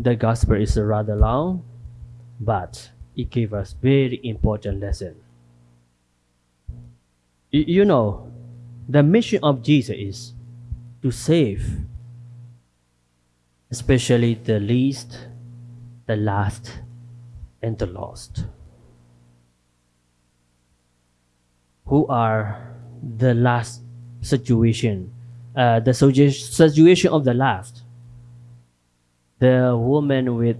The gospel is rather long, but it gave us very important lesson. You know, the mission of Jesus is to save, especially the least, the last, and the lost. Who are the last situation, uh, the situation of the last? The woman with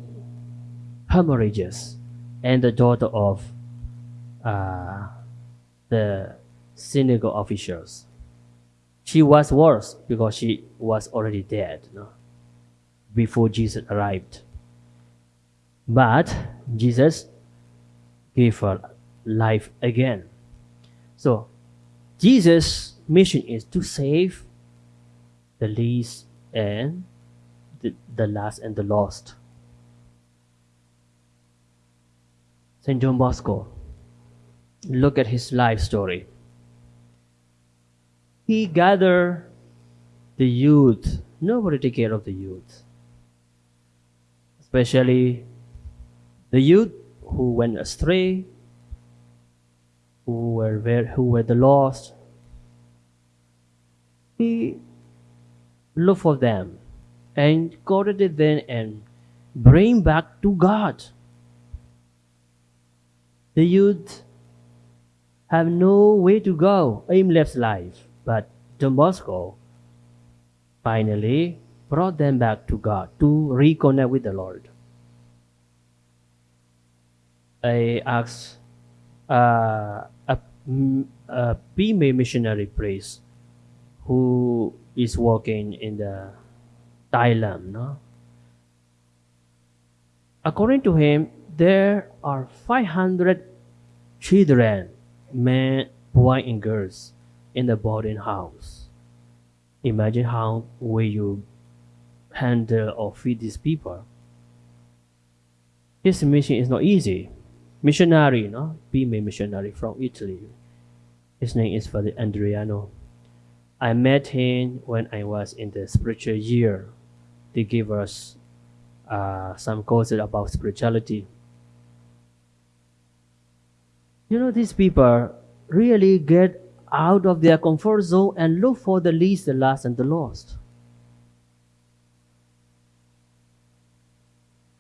hemorrhages and the daughter of uh, the synagogue officials. She was worse because she was already dead before Jesus arrived. But Jesus gave her life again. So, Jesus' mission is to save the least and the, the last and the lost. St. John Bosco, look at his life story. He gathered the youth. Nobody take care of the youth. Especially the youth who went astray, who were very, who were the lost. He looked for them and corrected them and bring back to God. The youth have no way to go, aimless life, but Don Bosco finally brought them back to God to reconnect with the Lord. I asked uh, a, a female missionary priest who is working in the Thailand. No? According to him, there are 500 children, men, boys, and girls in the boarding house. Imagine how will you handle or feed these people. His mission is not easy. Missionary, no? Female missionary from Italy. His name is Father Andriano. I met him when I was in the spiritual year. They gave us uh, some courses about spirituality. You know, these people really get out of their comfort zone and look for the least, the last, and the lost.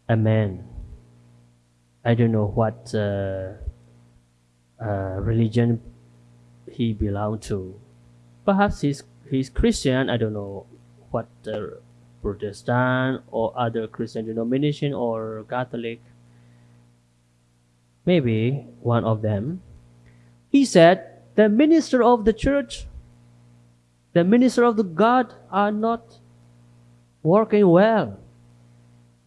Amen. I don't know what uh, uh, religion he belonged to. Perhaps he's, he's Christian. I don't know what uh, Protestant or other Christian denomination or Catholic. Maybe one of them. He said, the minister of the church, the minister of the God are not working well.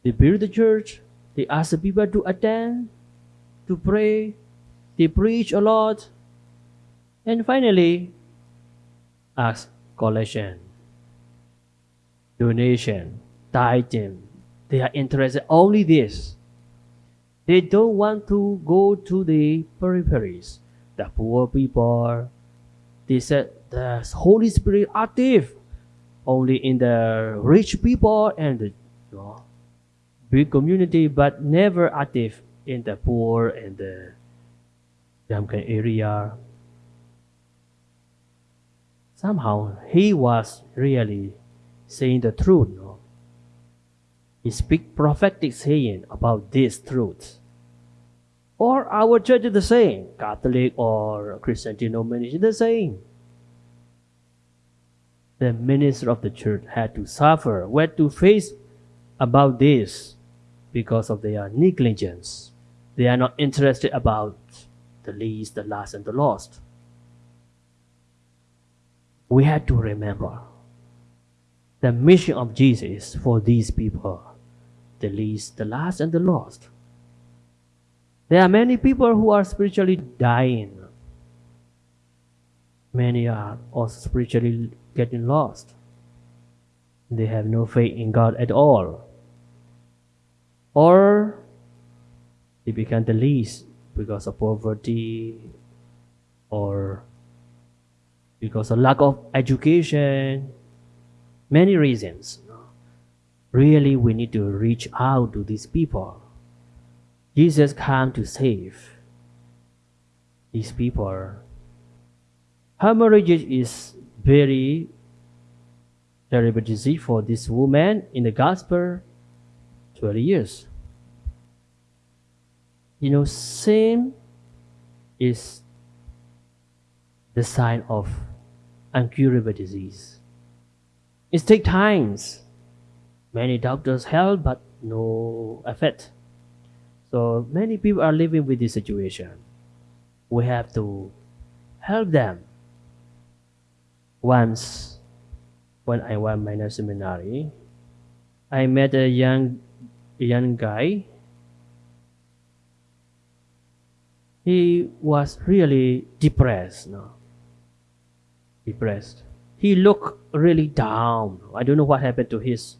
They build the church, they ask the people to attend, to pray, they preach a lot, and finally ask collection, donation, tithing. They are interested only this. They don't want to go to the peripheries, the poor people. They said the Holy Spirit active only in the rich people and the you know, big community, but never active in the poor and the Jamkan area. Somehow he was really saying the truth. No? He speak prophetic saying about this truth. Or our church is the same, Catholic or Christian denomination the same. The minister of the church had to suffer, had to face about this because of their negligence. They are not interested about the least, the last, and the lost. We had to remember the mission of Jesus for these people the least, the last, and the lost. There are many people who are spiritually dying. Many are also spiritually getting lost. They have no faith in God at all. Or they become the least because of poverty or because of lack of education. Many reasons. really we need to reach out to these people. Jesus came to save these people. Hemorrhage is very terrible disease for this woman in the gospel 20 years. You know, sin is the sign of incurable disease. It takes times. Many doctors help, but no effect. So many people are living with this situation. We have to help them. Once, when I was minor seminary, I met a young young guy. He was really depressed. No? Depressed. He looked really down. I don't know what happened to his.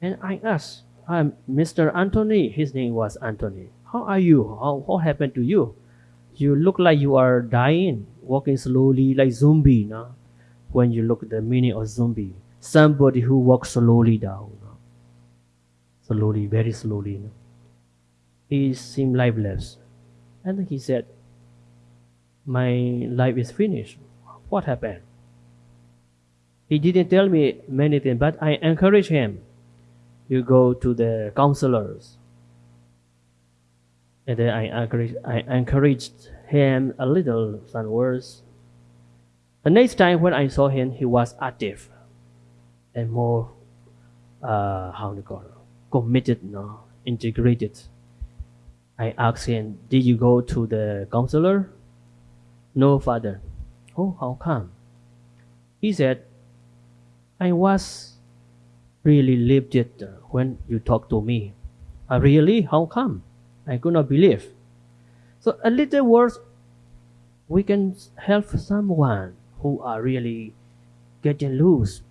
And I asked, Mr. Anthony. His name was Anthony. How are you? How, what happened to you? You look like you are dying, walking slowly like zombie. No? When you look at the meaning of zombie, somebody who walks slowly down. No? Slowly, very slowly. No? He seemed lifeless. And he said, My life is finished. What happened? He didn't tell me many things, but I encouraged him. You go to the counselors. And then I encouraged, I encouraged him a little, some words. The next time when I saw him, he was active and more, uh, how do you call it, committed, no, integrated. I asked him, Did you go to the counselor? No, father. Oh, how come? He said, I was really lifted when you talked to me. Uh, really? How come? I could not believe. So a little words, we can help someone who are really getting loose.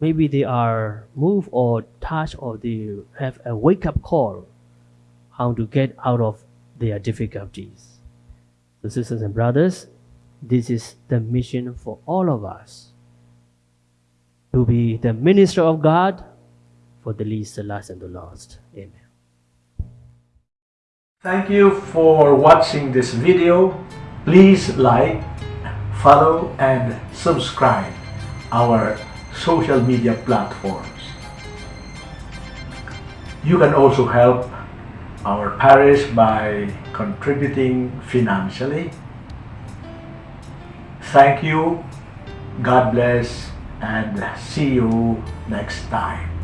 Maybe they are moved or touched or they have a wake up call how to get out of their difficulties. So sisters and brothers, this is the mission for all of us to be the minister of God for the least, the last, and the lost. Amen. Thank you for watching this video. Please like, follow, and subscribe our social media platforms. You can also help our parish by contributing financially. Thank you. God bless and see you next time.